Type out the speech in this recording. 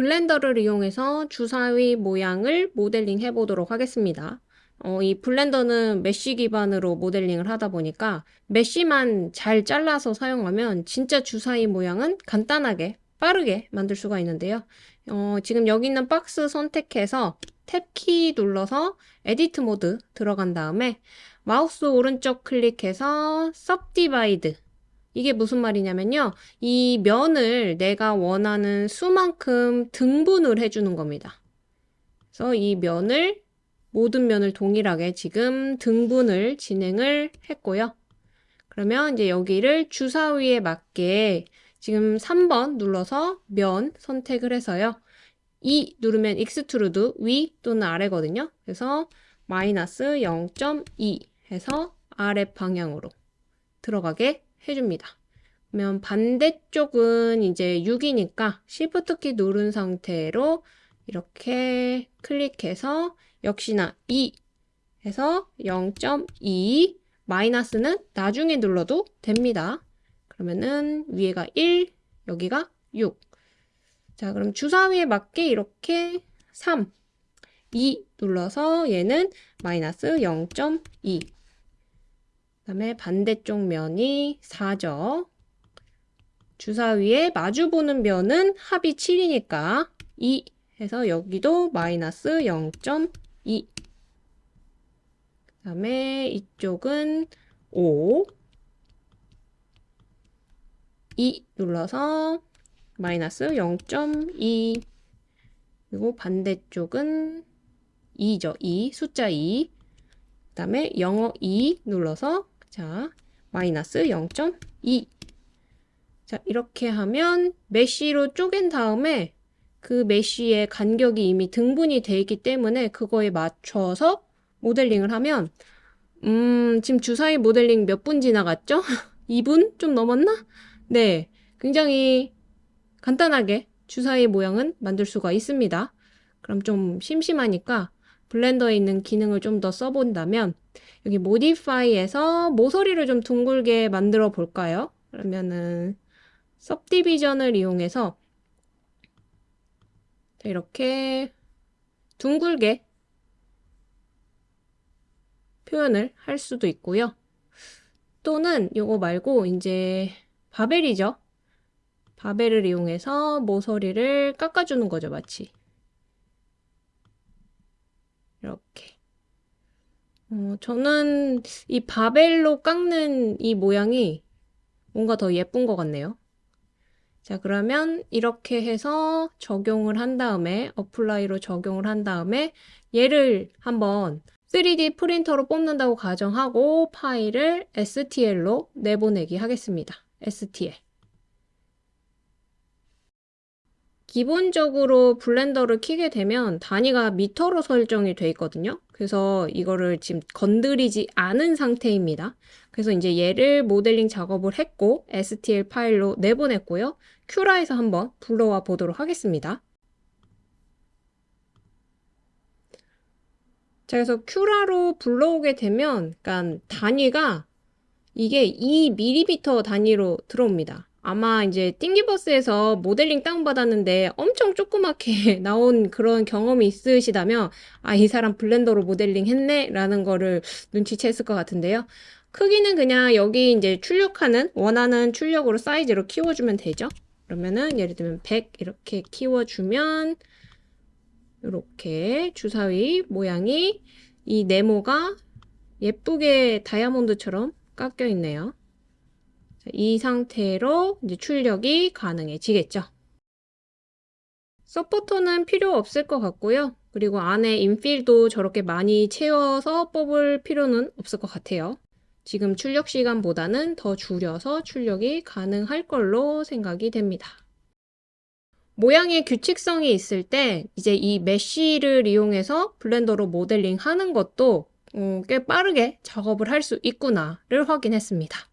Blender를 이용해서 주사위 모양을 모델링 해보도록 하겠습니다. 어, 이 Blender는 mesh 기반으로 모델링을 하다 보니까 mesh만 잘 잘라서 사용하면 진짜 주사위 모양은 간단하게 빠르게 만들 수가 있는데요. 어, 지금 여기 있는 박스 선택해서 tab키 눌러서 edit mode 들어간 다음에 마우스 오른쪽 클릭해서 subdivide 이게 무슨 말이냐면요. 이 면을 내가 원하는 수만큼 등분을 해주는 겁니다. 그래서 이 면을 모든 면을 동일하게 지금 등분을 진행을 했고요. 그러면 이제 여기를 주사위에 맞게 지금 3번 눌러서 면 선택을 해서요. E 누르면 extrude 위 또는 아래거든요. 그래서 마이너스 0.2 해서 아래 방향으로 들어가게 해줍니다. 그러면 반대쪽은 이제 6이니까 Shift 키 누른 상태로 이렇게 클릭해서 역시나 2 해서 0.2 마이너스는 나중에 눌러도 됩니다. 그러면은 위에가 1, 여기가 6. 자, 그럼 주사위에 맞게 이렇게 3, 2 눌러서 얘는 마이너스 0.2. 그 다음에 반대쪽 면이 4죠. 주사위에 마주보는 면은 합이 7이니까 2 해서 여기도 마이너스 0.2. 그 다음에 이쪽은 5. 2 눌러서 마이너스 0.2 그리고 반대쪽은 2죠. 2 숫자 2 그 다음에 영어 2 눌러서 자 마이너스 0.2 자 이렇게 하면 메쉬로 쪼갠 다음에 그 메쉬의 간격이 이미 등분이 되어 있기 때문에 그거에 맞춰서 모델링을 하면 음 지금 주사위 모델링 몇 분 지나갔죠? 2분 좀 넘었나? 네 굉장히 간단하게 주사위 모양은 만들 수가 있습니다. 그럼 좀 심심하니까 블렌더에 있는 기능을 좀 더 써본다면 여기 모디파이에서 모서리를 좀 둥글게 만들어 볼까요? 그러면은 섭디비전을 이용해서 이렇게 둥글게 표현을 할 수도 있고요. 또는 이거 말고 이제 bevel이죠. bevel을 이용해서 모서리를 깎아주는 거죠, 마치. 이렇게. 어, 저는 이 bevel로 깎는 이 모양이 뭔가 더 예쁜 것 같네요. 자, 그러면 이렇게 해서 적용을 한 다음에, apply로 적용을 한 다음에 얘를 한번 3D 프린터로 뽑는다고 가정하고 파일을 STL로 내보내기 하겠습니다. STL. 기본적으로 블렌더를 키게 되면 단위가 미터로 설정이 돼 있거든요. 그래서 이거를 지금 건드리지 않은 상태입니다. 그래서 이제 얘를 모델링 작업을 했고 STL 파일로 내보냈고요. 큐라에서 한번 불러와 보도록 하겠습니다. 자, 그래서 큐라로 불러오게 되면 그러니까 단위가 이게 2mm 단위로 들어옵니다. 아마 이제 띵기버스에서 모델링 다운받았는데 엄청 조그맣게 나온 그런 경험이 있으시다면 아, 이 사람 블렌더로 모델링 했네? 라는 거를 눈치챘을 것 같은데요. 크기는 그냥 여기 이제 출력하는 원하는 출력으로 사이즈로 키워주면 되죠. 그러면은 예를 들면 100 이렇게 키워주면 이렇게 주사위 모양이 이 네모가 예쁘게 다이아몬드처럼 깎여 있네요. 이 상태로 이제 출력이 가능해지겠죠. 서포터는 필요 없을 것 같고요. 그리고 안에 인필도 저렇게 많이 채워서 뽑을 필요는 없을 것 같아요. 지금 출력 시간보다는 더 줄여서 출력이 가능할 걸로 생각이 됩니다. 모양의 규칙성이 있을 때 이제 이 메쉬를 이용해서 블렌더로 모델링 하는 것도 어, 꽤 빠르게 작업을 할 수 있구나를 확인했습니다.